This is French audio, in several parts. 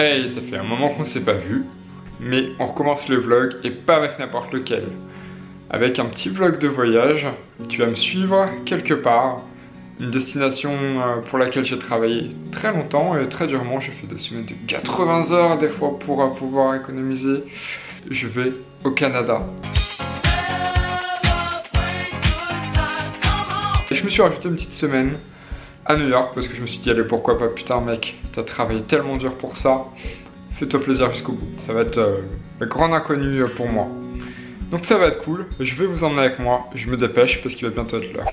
Hey, ça fait un moment qu'on s'est pas vu, mais on recommence le vlog et pas avec n'importe lequel. Avec un petit vlog de voyage, tu vas me suivre quelque part, une destination euh, pour laquelle j'ai travaillé très longtemps et très durement. J'ai fait des semaines de 80 heures des fois pour euh, pouvoir économiser. Je vais au Canada. Me suis rajouté une petite semaine à New York parce que je me suis dit allez pourquoi pas putain mec? T'as travaillé tellement dur pour ça. Fais-toi plaisir jusqu'au bout. Ça va être euh, le grand inconnu pour moi. Donc ça va être cool. Je vais vous emmener avec moi. Je me dépêche parce qu'il va bientôt être l'heure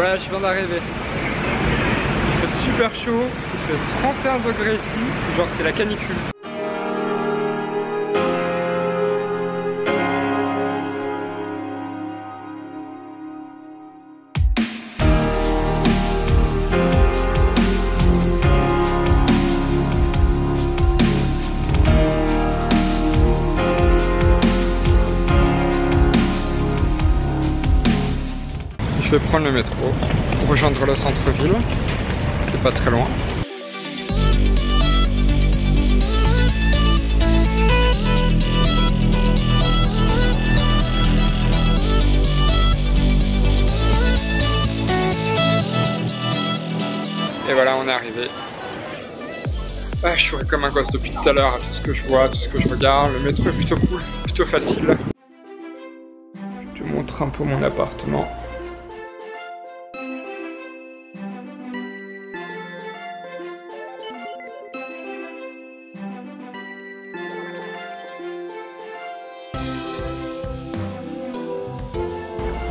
Voilà, je viens d'arriver. Il fait super chaud, il fait 31 degrés ici, genre c'est la canicule. Je vais prendre le métro pour rejoindre le centre-ville, qui est pas très loin. Et voilà, on est arrivé. Ah, je suis comme un gosse depuis tout à l'heure tout ce que je vois, tout ce que je regarde. Le métro est plutôt cool, plutôt facile. Je te montre un peu mon appartement.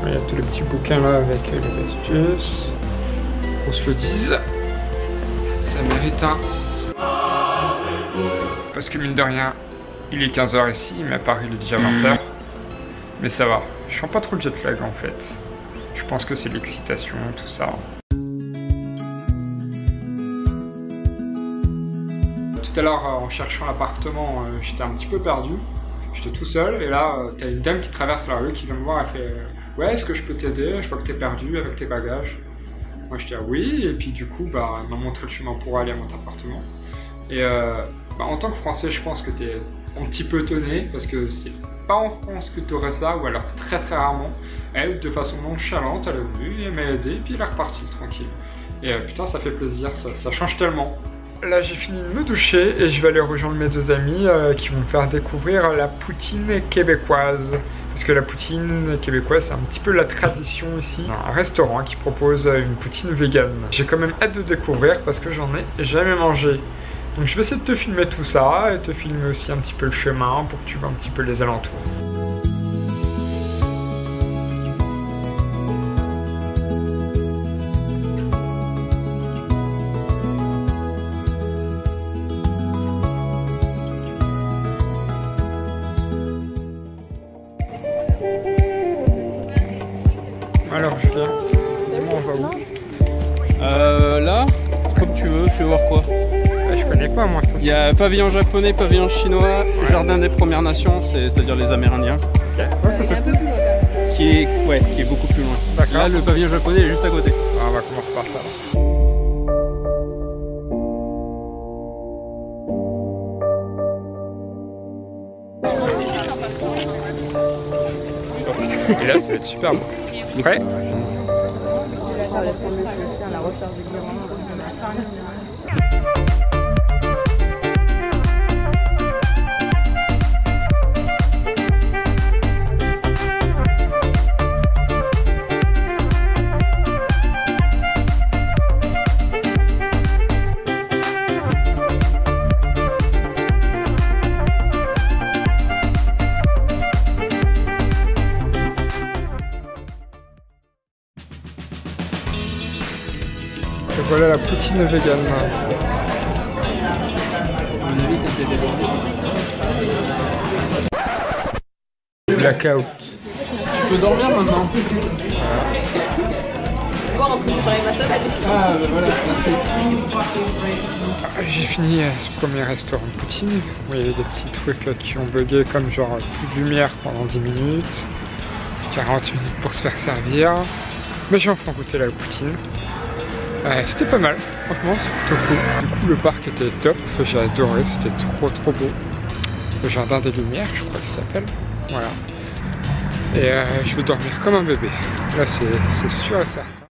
Il y a tous les petits bouquins là avec les astuces. On se le dise. Ça mérite un. Parce que mine de rien, il est 15h ici, mais à Paris il est déjà 20h. Mais ça va, je sens pas trop le jet lag en fait. Je pense que c'est l'excitation, tout ça. Tout à l'heure, en cherchant l'appartement, euh, j'étais un petit peu perdu. J'étais tout seul et là, euh, t'as une dame qui traverse la rue qui vient me voir, elle fait Ouais, est-ce que je peux t'aider Je vois que t'es perdu avec tes bagages? Moi je dis ah oui, et puis du coup, bah, elle m'a montré le chemin pour aller à mon appartement. Et euh, bah, en tant que français, je pense que t'es un petit peu étonné parce que c'est pas en France que t'aurais ça, ou alors très très rarement. Elle, de façon nonchalante, elle est venue, elle m'a aidé, et puis elle est repartie tranquille. Et euh, putain, ça fait plaisir, ça, change tellement. Là j'ai fini de me doucher et je vais aller rejoindre mes deux amis euh, qui vont me faire découvrir la poutine québécoise. Parce que la poutine québécoise c'est un petit peu la tradition ici. Un restaurant qui propose une poutine vegan. J'ai quand même hâte de découvrir parce que j'en ai jamais mangé. Donc je vais essayer de te filmer tout ça et te filmer aussi un petit peu le chemin pour que tu vois un petit peu les alentours. Tu veux, voir quoi Ah, Je connais pas moi. Il y a pavillon japonais, pavillon chinois, jardin des Premières Nations, c'est- c'est-à-dire les Amérindiens, Ouais, ça qui est, ouais, qui est beaucoup plus loin. D'accord. Là, le pavillon japonais est juste à côté. Ah, on va commencer par ça. Et là, ça va être super beau. Prêt? Voilà la poutine vegan. Blackout. Tu peux dormir maintenant Ah, bah voilà. Ah, J'ai fini euh, ce premier restaurant de poutine où il y avait des petits trucs euh, qui ont bugué comme genre euh, plus de lumière pendant 10 minutes, 40 minutes pour se faire servir. Mais j'ai enfin goûté la poutine. C'était pas mal, franchement c'est plutôt cool. Du coup le parc était top, j'ai adoré, c'était trop trop beau. Le jardin des lumières je crois qu'il s'appelle. Voilà. Et euh, je vais dormir comme un bébé. Là c'est c'est sûr et certain.